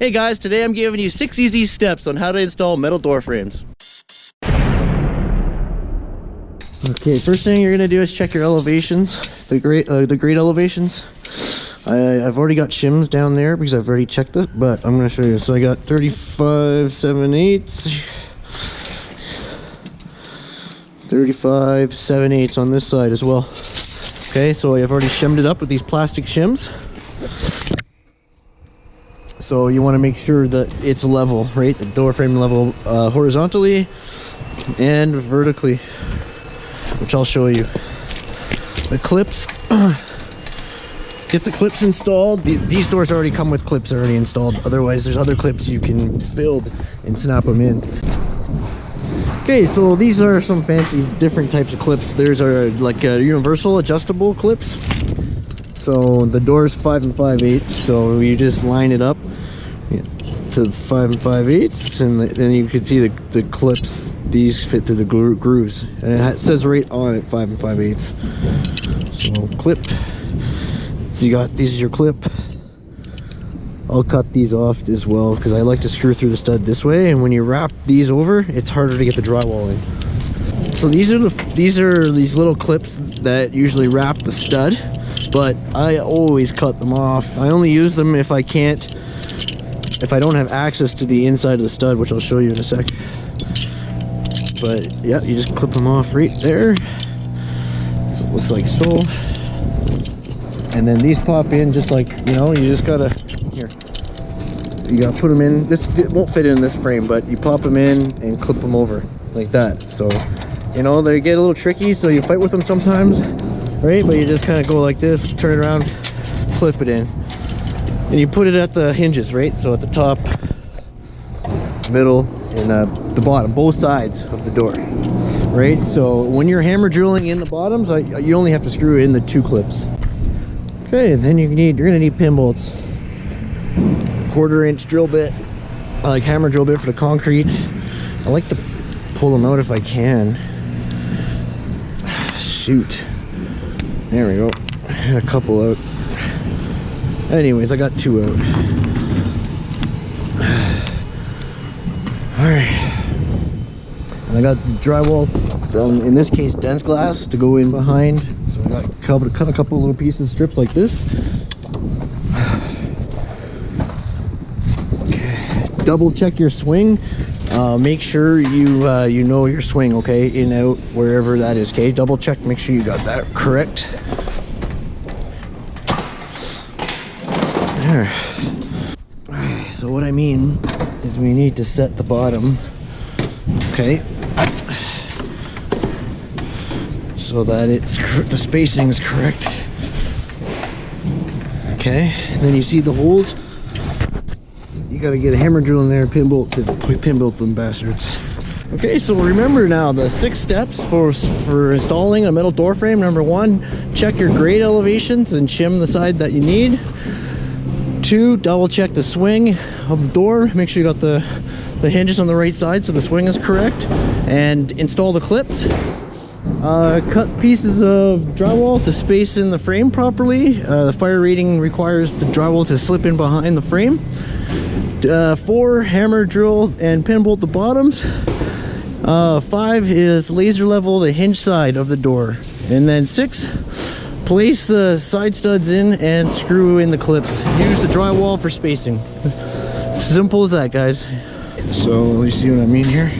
Hey guys, today I'm giving you six easy steps on how to install metal door frames. Okay, first thing you're gonna do is check your elevations, the grade, uh, the elevations. I, have already got shims down there because I've already checked it, but I'm gonna show you. So I got 35, 7 eighths, 35, 7 eighths on this side as well. Okay, so I've already shimmed it up with these plastic shims. So you want to make sure that it's level, right? The door frame level uh, horizontally and vertically, which I'll show you. The clips, get the clips installed. these doors already come with clips already installed. Otherwise, there's other clips you can build and snap them in. Okay, so these are some fancy different types of clips. There's our like uh, universal adjustable clips. So the door's five and five eighths. So you just line it up to five and five eighths, and then you can see the the clips. These fit through the gro grooves, and it says right on it five and five eighths. So clip. So you got these is your clip. I'll cut these off as well because I like to screw through the stud this way and when you wrap these over it's harder to get the drywall in so these are the these are these little clips that usually wrap the stud but I always cut them off. I only use them if I can't if I don't have access to the inside of the stud which I'll show you in a sec. But yeah you just clip them off right there. So it looks like so. And then these pop in just like you know you just gotta here. You gotta put them in. This it won't fit in this frame but you pop them in and clip them over like that. So you know they get a little tricky so you fight with them sometimes right? But you just kind of go like this turn it around flip it in. And you put it at the hinges right? So at the top middle and uh, the bottom both sides of the door right? So when you're hammer drilling in the bottoms you only have to screw in the two clips. Okay then you need you're gonna need pin bolts. Quarter inch drill bit I like hammer drill bit for the concrete. I like to pull them out if I can. Shoot there we go. A couple out. Anyways I got two out. All right and I got the drywall in this case DensGlass to go in behind. So I got cut a couple little pieces strips like this. Double check your swing uh, make sure you uh, you know your swing okay? In out wherever that is okay? Double check make sure you got that correct. There. So what I mean is we need to set the bottom okay? So that it's the spacing is correct. Okay? And then you see the holes gotta get a hammer drill in there and pin bolt to pin bolt them bastards. Okay so remember now the six steps for for installing a metal door frame. Number one check your grade elevations and shim the side that you need. Two double check the swing of the door. Make sure you got the the hinges on the right side so the swing is correct. And install the clips. Uh, cut pieces of drywall to space in the frame properly. Uh, the fire rating requires the drywall to slip in behind the frame uh, four hammer drill and pin bolt the bottoms. Uh, five is laser level the hinge side of the door. And then six place the side studs in and screw in the clips. Use the drywall for spacing. Simple as that guys. So let me see what I mean here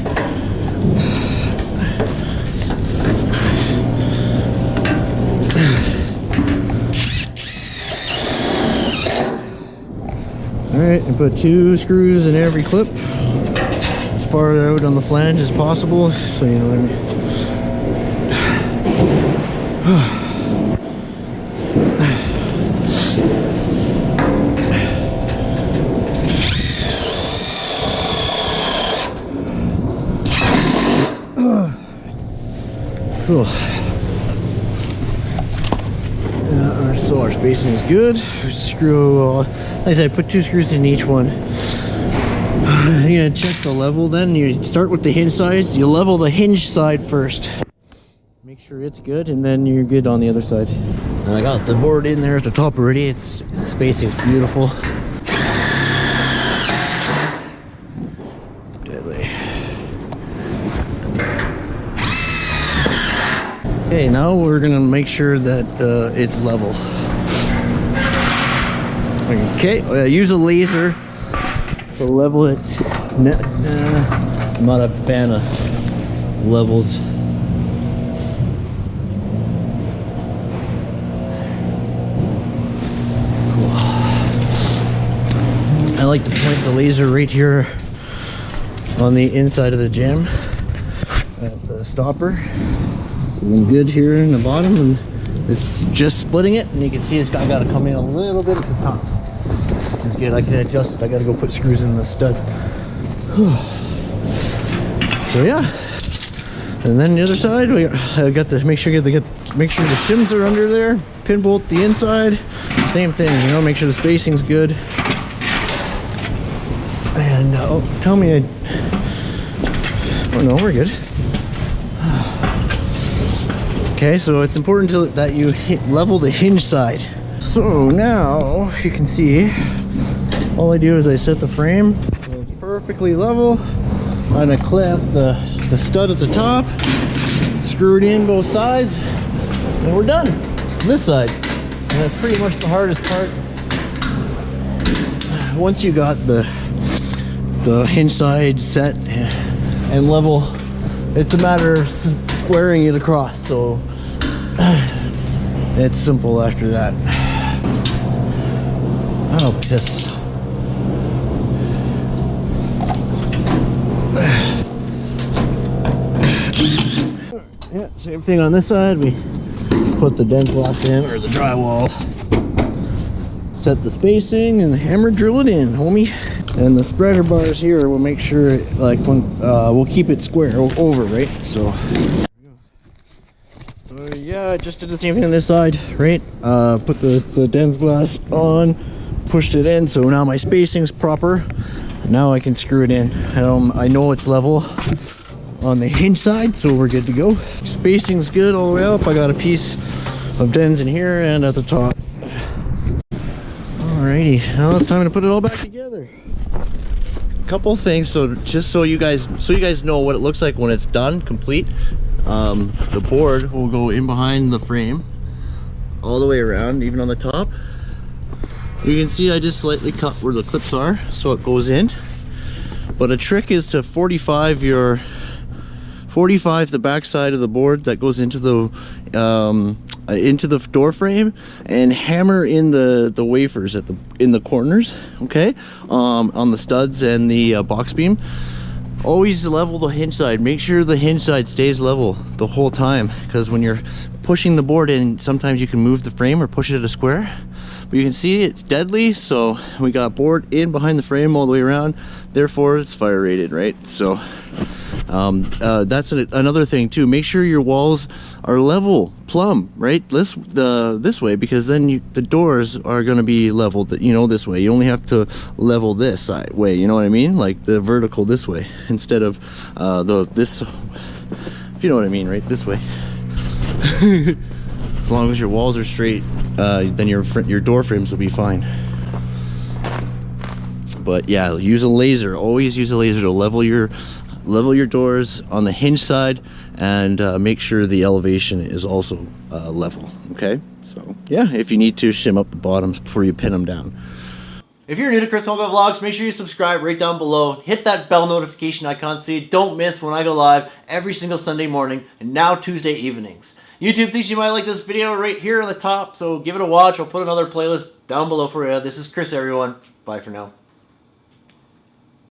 Alright, and put two screws in every clip as far out on the flange as possible, so you know what I mean. spacing is good. Screw, like I said, put two screws in each one. You're gonna check the level then. You start with the hinge sides. You level the hinge side first. Make sure it's good and then you're good on the other side. And I got the board in there at the top already. It's spacing is beautiful. Deadly. Okay, now we're gonna make sure that uh, it's level. Okay, uh, use a laser to level it. Nah, I'm not a fan of levels. Cool. I like to point the laser right here on the inside of the jamb at the stopper. Something good here in the bottom and it's just splitting it and you can see it's got, got to come in a little bit at the top. Which is good. I can adjust it. I got to go put screws in the stud. so yeah. And then the other side, we got to make sure get the get make sure the shims are under there. Pin bolt the inside. Same thing, you know, make sure the spacing's good. And uh, oh, tell me I. Oh no, we're good. Okay, so it's important to, that you level the hinge side. So now you can see, all I do is I set the frame so it's perfectly level. I clamp the, the stud at the top, screw it in both sides, and we're done. This side. And that's pretty much the hardest part. Once you got the the hinge side set and level, it's a matter of squaring it across. So it's simple after that. Oh, piss. Same thing on this side. We put the DensGlass in or the drywall. Set the spacing and hammer drill it in, homie. And the spreader bars here will make sure, like, when uh, we'll keep it square over, right? So yeah, I just did the same thing on this side, right? Uh, put the, the DensGlass on, pushed it in, so now my spacing's proper. Now I can screw it in. Um, I know it's level on the hinge side, so we're good to go. Spacing's good all the way up. I got a piece of Dens in here and at the top. Alrighty, now it's time to put it all back together. A couple things, so just so you guys, so you guys know what it looks like when it's done, complete um, the board will go in behind the frame all the way around even on the top you can see I just slightly cut where the clips are so it goes in but a trick is to 45 your 45 the back side of the board that goes into the um, uh, into the door frame and hammer in the the wafers at the in the corners okay? Um, on the studs and the uh, box beam. Always level the hinge side. Make sure the hinge side stays level the whole time because when you're pushing the board in sometimes you can move the frame or push it at a square. But you can see it's deadly so we got board in behind the frame all the way around. Therefore it's fire rated right? So um, uh, that's an, another thing too. Make sure your walls are level plumb right? This the this way because then you, the doors are going to be leveled you know this way. You only have to level this side way you know what I mean? Like the vertical this way instead of uh, the this if you know what I mean right? This way. As long as your walls are straight uh, then your your door frames will be fine. But yeah use a laser. Always use a laser to level your level your doors on the hinge side and uh, make sure the elevation is also uh, level okay so yeah if you need to shim up the bottoms before you pin them down if you're new to Chris Homegov Vlogs, make sure you subscribe right down below. Hit that bell notification icon so you don't miss when I go live every single Sunday morning and now Tuesday evenings. YouTube thinks you might like this video right here on the top, so give it a watch. I'll put another playlist down below for you. This is Chris, everyone. Bye for now.